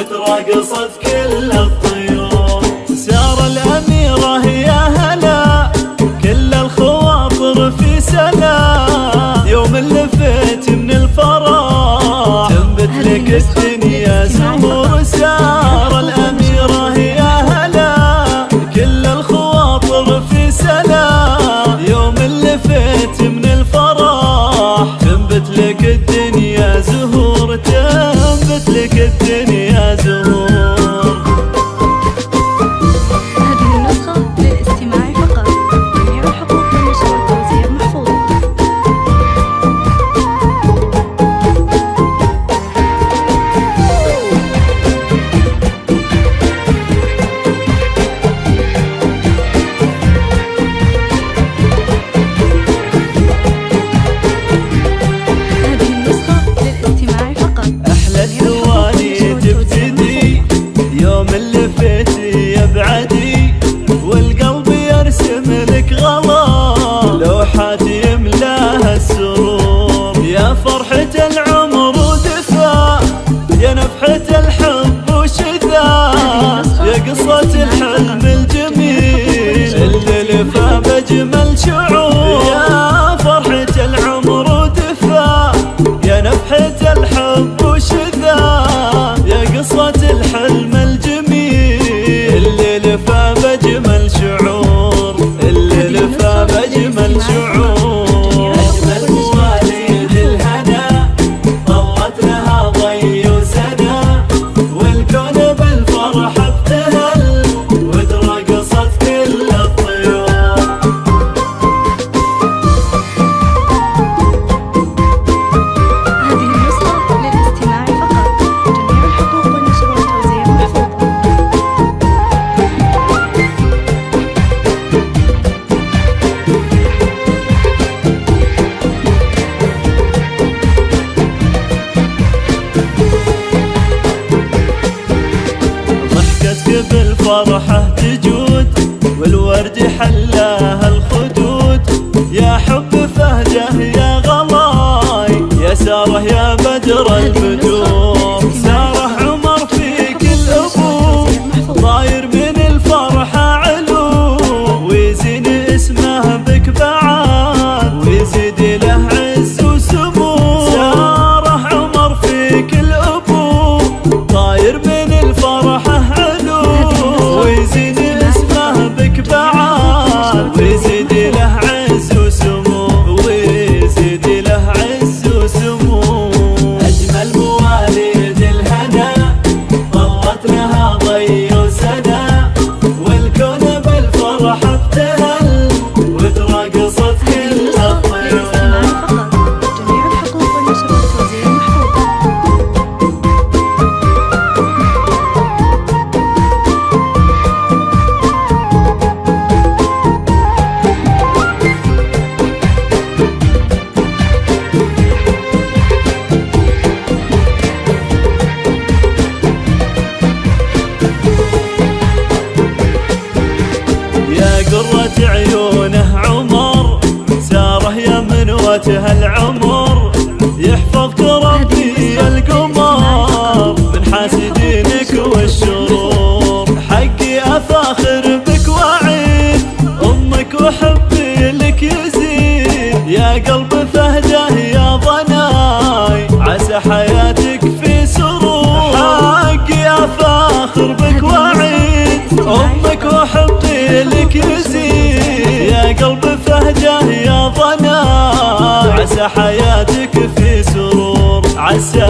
وترقصت كل الطيور. سيارة الأميرة يا هلا كل الخواطر في سلام يوم لفيت من الفرح تنبت لك الدنيا زهور سيارة الأميرة يا هلا كل الخواطر في سلام فرحة العمر ودفا يا نفحة الحب وشذا. يا قصة الحلم الجميل اللي لفى بجمل شعور. قرة عيونه عمر ساره يمن وجه العمر. القلب فهجة يا ضنا عسى حياتك في سرور. عسى